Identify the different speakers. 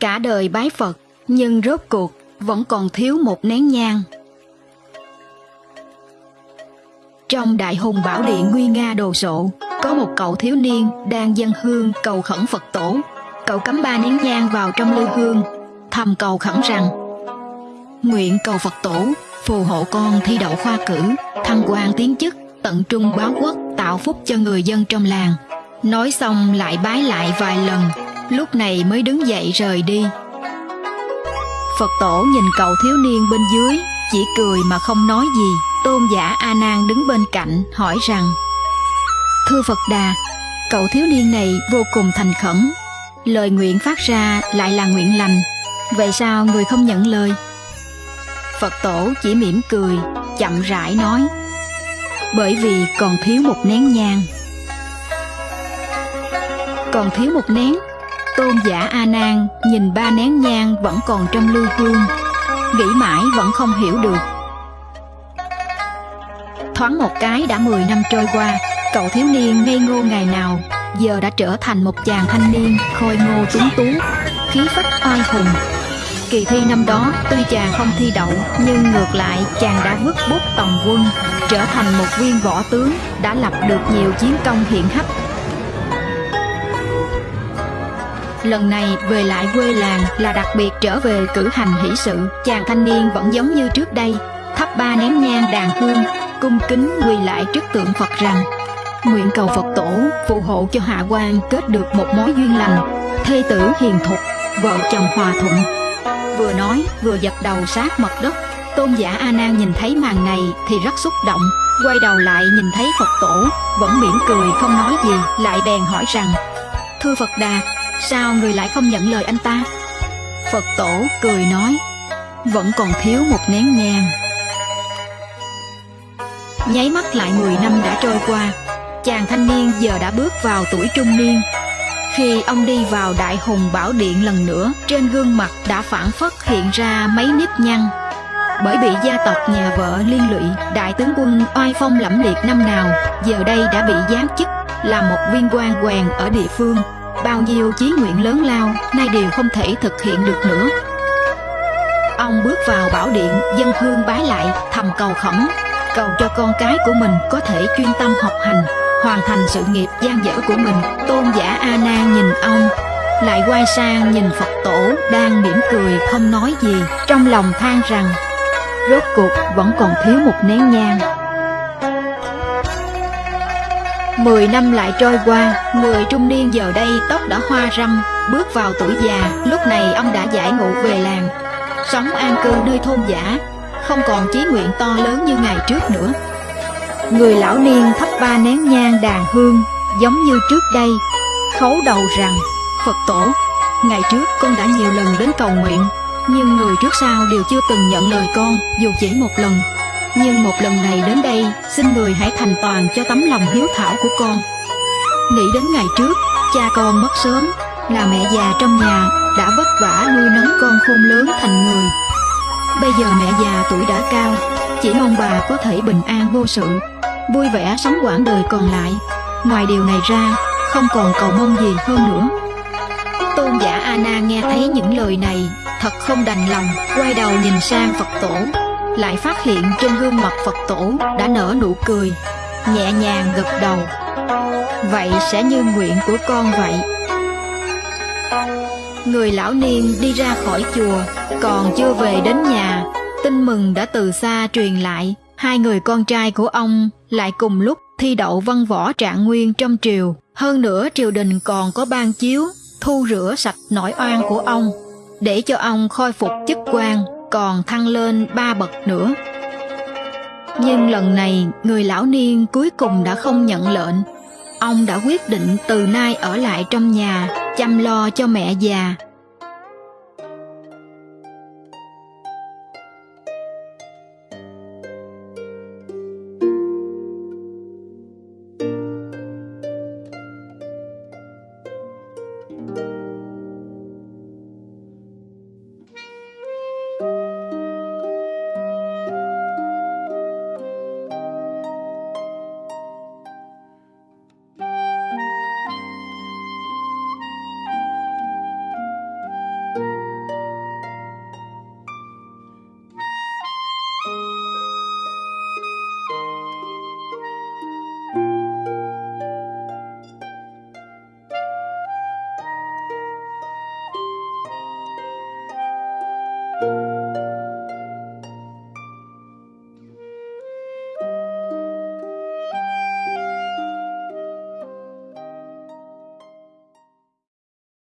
Speaker 1: Cả đời bái Phật, nhưng rốt cuộc vẫn còn thiếu một nén nhang. Trong đại hùng bảo điện nguy nga đồ sộ, có một cậu thiếu niên đang dân hương cầu khẩn Phật tổ. Cậu cắm ba nén nhang vào trong lư hương, thầm cầu khẩn rằng Nguyện cầu Phật tổ phù hộ con thi đậu khoa cử, thăng quan tiến chức, tận trung báo quốc, tạo phúc cho người dân trong làng. Nói xong lại bái lại vài lần, lúc này mới đứng dậy rời đi. Phật tổ nhìn cậu thiếu niên bên dưới, chỉ cười mà không nói gì. Tôn giả A Nan đứng bên cạnh hỏi rằng: Thưa Phật Đà, cậu thiếu niên này vô cùng thành khẩn, lời nguyện phát ra lại là nguyện lành, vậy sao người không nhận lời? Phật tổ chỉ mỉm cười, chậm rãi nói: Bởi vì còn thiếu một nén nhang. Còn thiếu một nén, Tôn giả A Nan nhìn ba nén nhang vẫn còn trong lưu hương, nghĩ mãi vẫn không hiểu được. Thoáng một cái đã 10 năm trôi qua, cậu thiếu niên ngây ngô ngày nào giờ đã trở thành một chàng thanh niên khôi ngô tuấn tú, khí phách oai hùng. Kỳ thi năm đó tuy chàng không thi đậu nhưng ngược lại chàng đã vứt bút tòng quân, trở thành một viên võ tướng đã lập được nhiều chiến công hiển hách lần này, về lại quê làng là đặc biệt trở về cử hành hỷ sự. Chàng thanh niên vẫn giống như trước đây, thắp ba nén nhang đàn hương, cung kính quỳ lại trước tượng phật rằng, nguyện cầu phật tổ phù hộ cho hạ quan kết được một mối duyên lành, thê tử hiền thục, vợ chồng hòa thuận. Vừa nói, vừa dập đầu sát mặt đất. Tôn giả a nan nhìn thấy màn này thì rất xúc động, quay đầu lại nhìn thấy phật tổ, vẫn mỉm cười không nói gì, lại bèn hỏi rằng, thưa phật đà Sao người lại không nhận lời anh ta? Phật tổ cười nói, Vẫn còn thiếu một nén nhang. Nháy mắt lại 10 năm đã trôi qua, Chàng thanh niên giờ đã bước vào tuổi trung niên. Khi ông đi vào đại hùng bảo điện lần nữa, Trên gương mặt đã phản phất hiện ra mấy nếp nhăn. Bởi bị gia tộc nhà vợ liên lụy, đại tướng quân oai phong lẫm liệt năm nào, giờ đây đã bị giáng chức, là một viên quan quèn ở địa phương bao nhiêu chí nguyện lớn lao, nay đều không thể thực hiện được nữa. Ông bước vào bảo điện, dân hương bái lại, thầm cầu khẩn, cầu cho con cái của mình có thể chuyên tâm học hành, hoàn thành sự nghiệp gian dở của mình. Tôn giả a nan nhìn ông, lại quay sang nhìn phật tổ đang mỉm cười không nói gì, trong lòng than rằng, rốt cuộc vẫn còn thiếu một nén nhang. Mười năm lại trôi qua, người trung niên giờ đây tóc đã hoa râm, bước vào tuổi già, lúc này ông đã giải ngộ về làng, sống an cư nơi thôn giả, không còn chí nguyện to lớn như ngày trước nữa. Người lão niên thắp ba nén nhang đàn hương, giống như trước đây, khấu đầu rằng, Phật tổ, ngày trước con đã nhiều lần đến cầu nguyện, nhưng người trước sau đều chưa từng nhận lời con, dù chỉ một lần. Nhưng một lần này đến đây, xin người hãy thành toàn cho tấm lòng hiếu thảo của con. Nghĩ đến ngày trước, cha con mất sớm, là mẹ già trong nhà đã vất vả nuôi nấng con khôn lớn thành người. Bây giờ mẹ già tuổi đã cao, chỉ mong bà có thể bình an vô sự, vui vẻ sống quãng đời còn lại. Ngoài điều này ra, không còn cầu mong gì hơn nữa. Tôn giả A nghe thấy những lời này, thật không đành lòng, quay đầu nhìn sang Phật tổ, lại phát hiện trên gương mặt Phật tổ đã nở nụ cười, nhẹ nhàng gật đầu. Vậy sẽ như nguyện của con vậy. Người lão niên đi ra khỏi chùa, còn chưa về đến nhà, tin mừng đã từ xa truyền lại. Hai người con trai của ông lại cùng lúc thi đậu văn võ trạng nguyên trong triều. Hơn nữa triều đình còn có ban chiếu, thu rửa sạch nỗi oan của ông, để cho ông khôi phục chức quan còn thăng lên ba bậc nữa. Nhưng lần này, người lão niên cuối cùng đã không nhận lệnh. Ông đã quyết định từ nay ở lại trong nhà, chăm lo cho mẹ già